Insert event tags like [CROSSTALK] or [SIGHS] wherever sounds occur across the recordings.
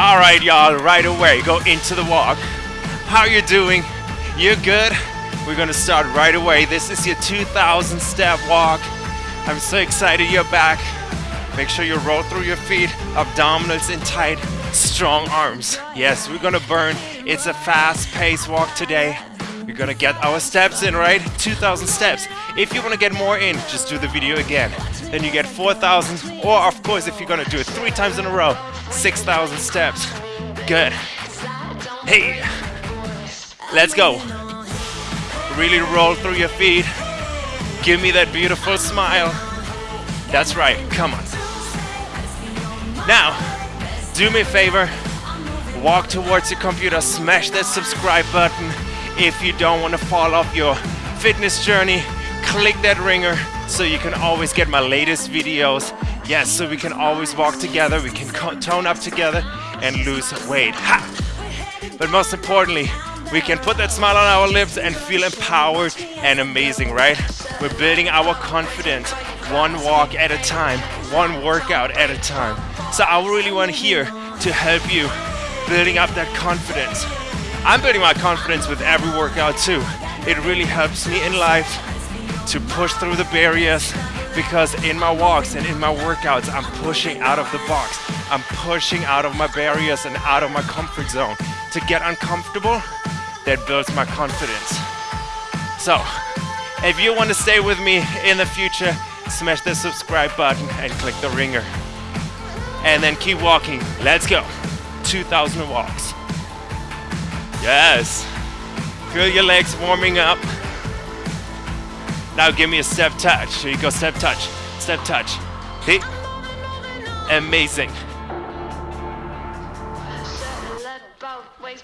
All right, y'all, right away, go into the walk. How you doing? You're good? We're gonna start right away. This is your 2000 step walk. I'm so excited you're back. Make sure you roll through your feet, abdominals in tight, strong arms. Yes, we're gonna burn. It's a fast paced walk today. Gonna get our steps in, right? 2000 steps. If you wanna get more in, just do the video again. Then you get 4000, or of course, if you're gonna do it three times in a row, 6000 steps. Good. Hey, let's go. Really roll through your feet. Give me that beautiful smile. That's right, come on. Now, do me a favor, walk towards your computer, smash that subscribe button. If you don't want to fall off your fitness journey, click that ringer so you can always get my latest videos. Yes, so we can always walk together, we can tone up together and lose weight. Ha! But most importantly, we can put that smile on our lips and feel empowered and amazing, right? We're building our confidence one walk at a time, one workout at a time. So I really want here to help you building up that confidence. I'm building my confidence with every workout too. It really helps me in life to push through the barriers because in my walks and in my workouts, I'm pushing out of the box. I'm pushing out of my barriers and out of my comfort zone. To get uncomfortable, that builds my confidence. So, if you want to stay with me in the future, smash the subscribe button and click the ringer. And then keep walking. Let's go. 2000 walks. Yes. Feel your legs warming up. Now give me a step touch. Here you go, step touch, step touch. Hey. Amazing.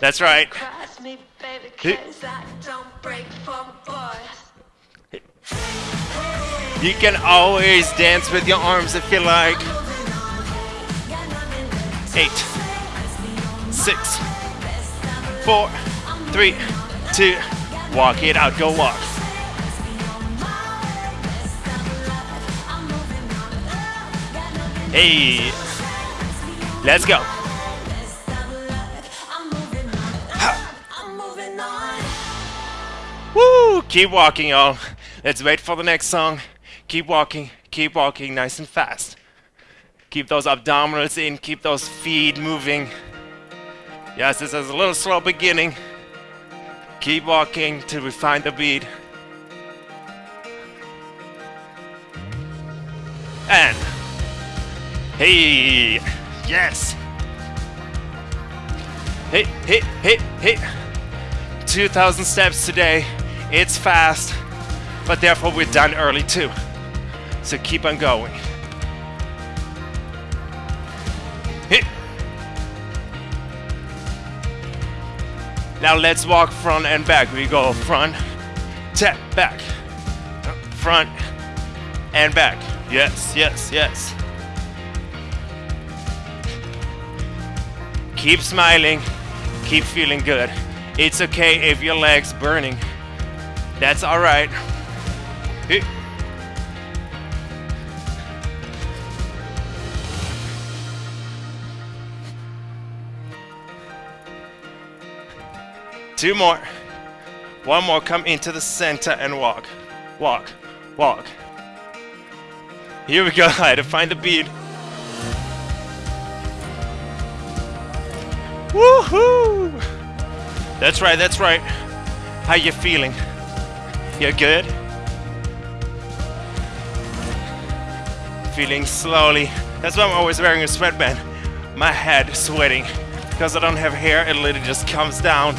That's right. You can always dance with your arms if you like. Eight, six, four, three, two, walk it out, go walk. Hey, let's go. Woo! Keep walking, y'all. Let's wait for the next song. Keep walking, keep walking nice and fast. Keep those abdominals in, keep those feet moving. Yes, this is a little slow beginning. Keep walking till we find the beat. And hey, yes. Hey, hey, hey, hey. 2,000 steps today. It's fast, but therefore we're done early too. So keep on going. Now let's walk front and back. We go front, tap, back, front, and back. Yes, yes, yes. Keep smiling, keep feeling good. It's okay if your leg's burning. That's all right. Two more. One more. Come into the center and walk. Walk. Walk. Here we go. [LAUGHS] I had to find the bead. Woohoo! That's right, that's right. How you feeling? You're good? Feeling slowly. That's why I'm always wearing a sweatband. My head sweating. Because I don't have hair, it literally just comes down.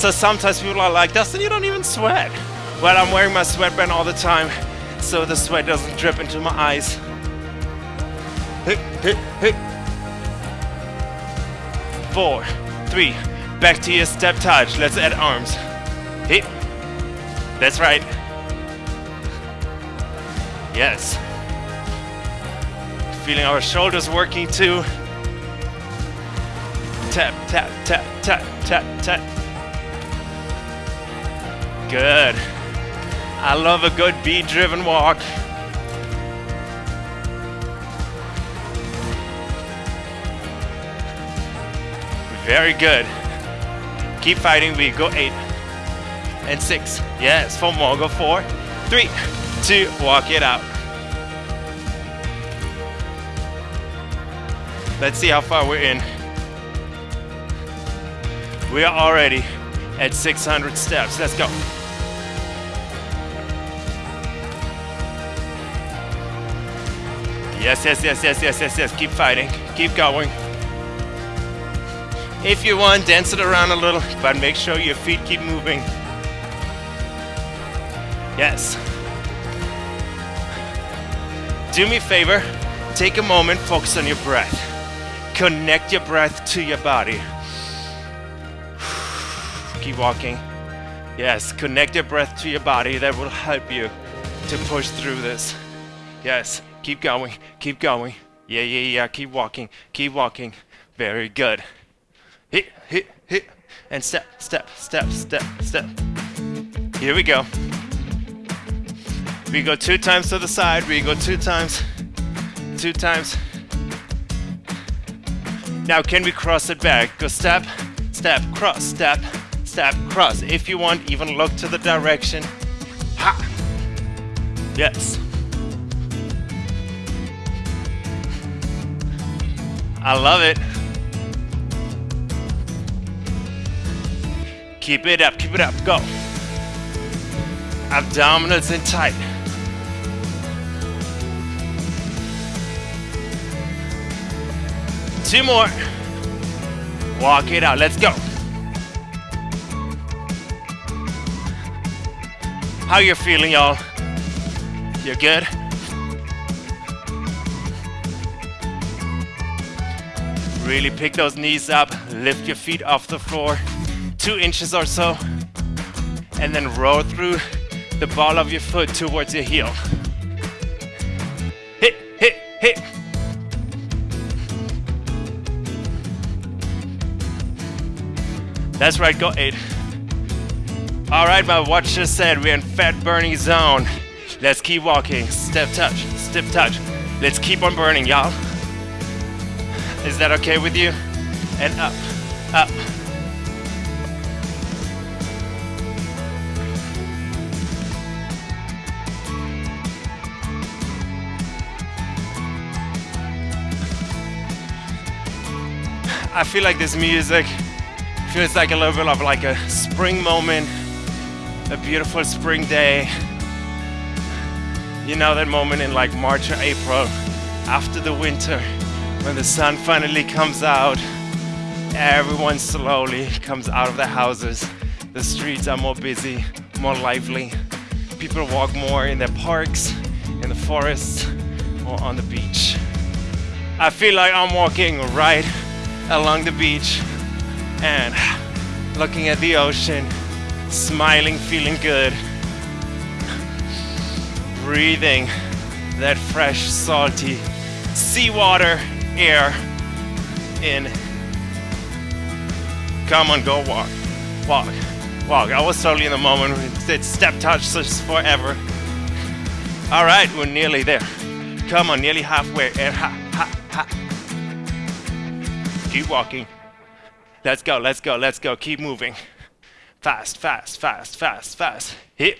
So sometimes people are like, Dustin, you don't even sweat. Well, I'm wearing my sweatband all the time, so the sweat doesn't drip into my eyes. Four, three, back to your step touch. Let's add arms. Hey, that's right. Yes. Feeling our shoulders working too. Tap, tap, tap, tap, tap, tap. Good. I love a good beat driven walk. Very good. Keep fighting. We go eight and six. Yes, four more. Go four, three, two. Walk it out. Let's see how far we're in. We are already at 600 steps. Let's go. Yes, yes, yes, yes, yes, yes, yes. Keep fighting. Keep going. If you want, dance it around a little, but make sure your feet keep moving. Yes. Do me a favor, take a moment, focus on your breath. Connect your breath to your body. [SIGHS] Keep walking. Yes, connect your breath to your body. That will help you to push through this. Yes, keep going, keep going. Yeah, yeah, yeah, keep walking, keep walking. Very good. Hit, hit, hit. And step, step, step, step, step. Here we go. We go two times to the side. We go two times, two times. Now can we cross it back? Go step, step, cross, step, step, cross. If you want, even look to the direction. Ha! Yes. I love it. Keep it up, keep it up, go. Abdominals in tight. Two more. Walk it out, let's go. How you feeling, y'all? You're good? Really pick those knees up, lift your feet off the floor, two inches or so, and then roll through the ball of your foot towards your heel. Hit, hit, hit. That's right, go eight. All right, my watch just said we're in fat burning zone. Let's keep walking. Step touch, step touch. Let's keep on burning, y'all. Is that okay with you? And up, up. I feel like this music feels like a little bit of like a spring moment, a beautiful spring day. You know that moment in like March or April after the winter when the sun finally comes out, everyone slowly comes out of the houses. The streets are more busy, more lively. People walk more in their parks, in the forests, or on the beach. I feel like I'm walking right along the beach and looking at the ocean, smiling, feeling good, breathing that fresh, salty seawater air in. Come on, go walk, walk, walk. I was totally in the moment. It's step touch [LAUGHS] forever. All right, we're nearly there. Come on, nearly halfway. And ha, ha, ha. Keep walking. Let's go, let's go, let's go. Keep moving. Fast, fast, fast, fast, fast. Hit.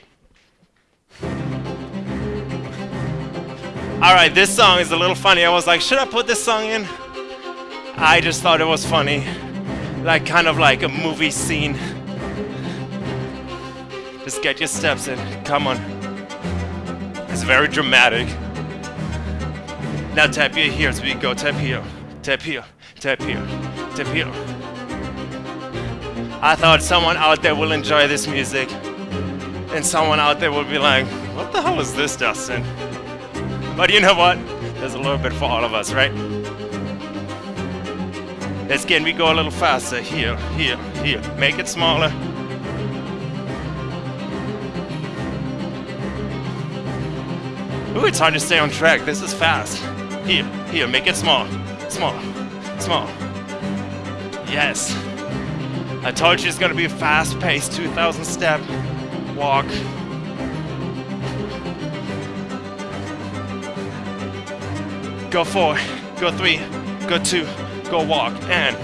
All right, this song is a little funny. I was like, should I put this song in? I just thought it was funny. Like, kind of like a movie scene. Just get your steps in. Come on. It's very dramatic. Now tap your here as we go. Tap here, tap here, tap here, tap here. I thought someone out there will enjoy this music. And someone out there will be like, what the hell is this, Dustin? But you know what? There's a little bit for all of us, right? Let's get we go a little faster. Here, here, here. Make it smaller. Ooh, it's hard to stay on track. This is fast. Here, here, make it small. Small, small. Yes. I told you it's gonna be a fast-paced 2,000 step walk. go four, go three, go two, go walk, and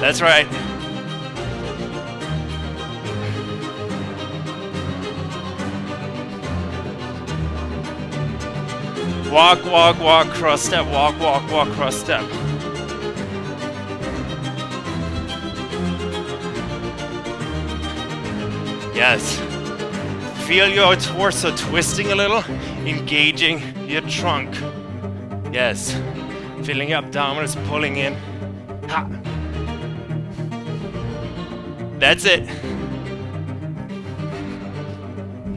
That's right. Walk, walk, walk, cross step, walk, walk, walk, cross step. Yes. Feel your torso twisting a little, engaging your trunk. Yes. Feeling your abdominals pulling in. Ha. That's it.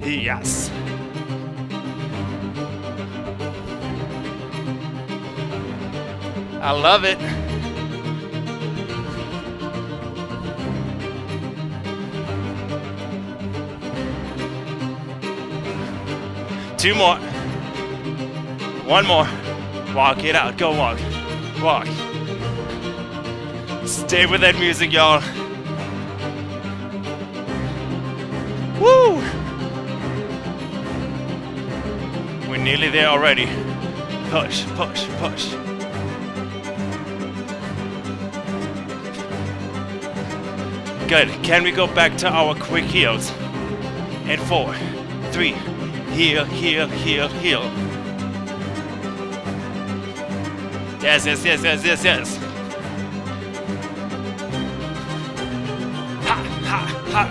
Yes. I love it. Two more. One more. Walk it out. Go walk. Walk. Stay with that music, y'all. Woo! We're nearly there already. Push, push, push. Good. Can we go back to our quick heels? And four, three, heel, heel, heel, heel. Yes, yes, yes, yes, yes, yes. Ha, ha, ha.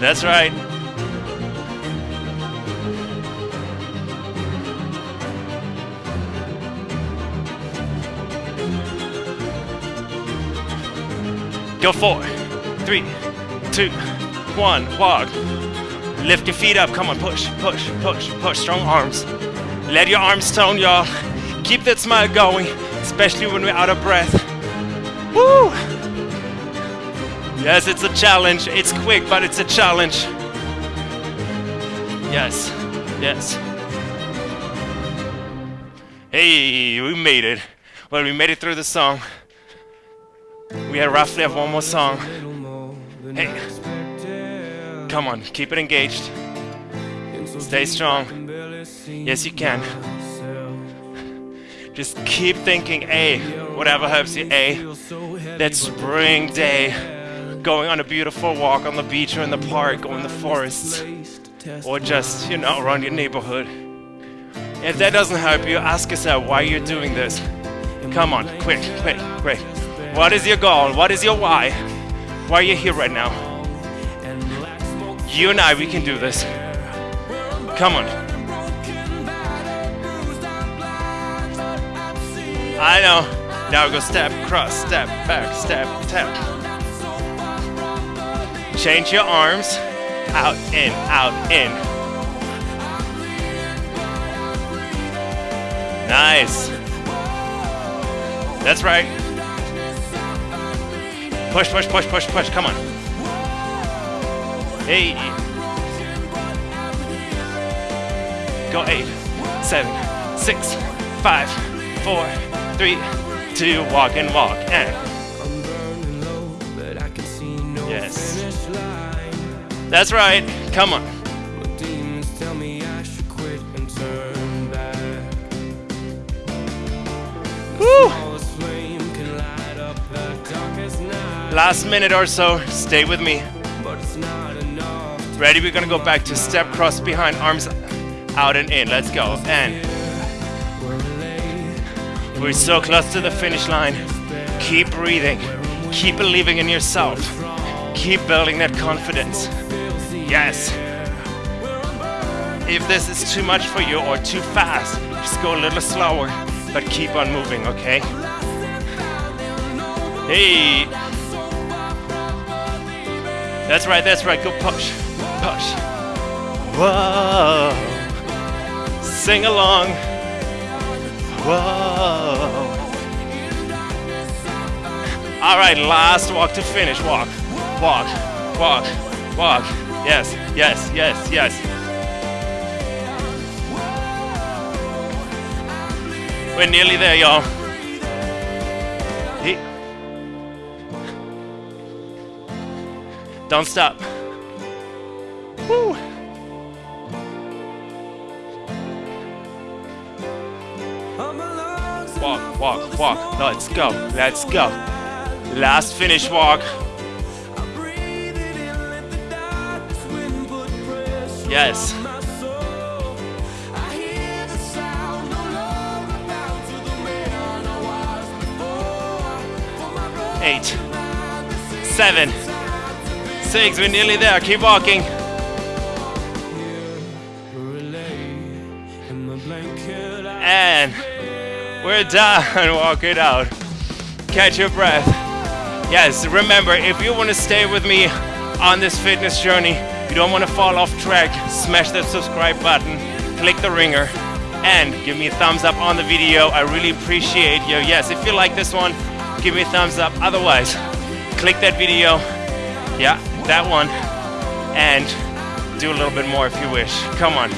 That's right. Go four, three, two, one, walk. Lift your feet up. Come on, push, push, push, push. Strong arms. Let your arms tone, y'all. Keep that smile going, especially when we're out of breath. Woo! Yes, it's a challenge. It's quick, but it's a challenge. Yes, yes. Hey, we made it. Well, we made it through the song. We have roughly have one more song. Hey, come on, keep it engaged. Stay strong. Yes, you can. Just keep thinking, A, whatever helps you, A. That spring day, going on a beautiful walk on the beach or in the park or in the forests, or just, you know, around your neighborhood. If that doesn't help you, ask yourself why you're doing this. Come on, quick, quick, quick. What is your goal? What is your why? Why are you here right now? You and I, we can do this. Come on. I know. Now go step, cross, step, back, step, tap. Change your arms. Out, in, out, in. Nice. That's right. Push, push, push, push, push. Come on. Eight. Go eight, seven, six, five, four, three, two. Walk and walk and. Yes. That's right. Come on. Last minute or so, stay with me. Ready? We're gonna go back to step cross behind, arms out and in. Let's go. And we're so close to the finish line. Keep breathing. Keep believing in yourself. Keep building that confidence. Yes. If this is too much for you or too fast, just go a little slower, but keep on moving, okay? Hey. That's right, that's right. Go push, push. Whoa. Sing along. Whoa. All right, last walk to finish. Walk, walk, walk, walk. Yes, yes, yes, yes. We're nearly there, y'all. Don't stop. Woo. walk, walk, walk. Let's go, let's go. Last finish walk. Yes. Eight, seven, six, we're nearly there. Keep walking. And we're done. [LAUGHS] Walk it out. Catch your breath. Yes, remember, if you want to stay with me on this fitness journey, you don't want to fall off track, smash that subscribe button, click the ringer, and give me a thumbs up on the video. I really appreciate you. Yes, if you like this one, give me a thumbs up. Otherwise, click that video. Yeah, that one. And do a little bit more if you wish. Come on,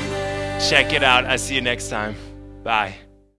check it out. I'll see you next time. Bye.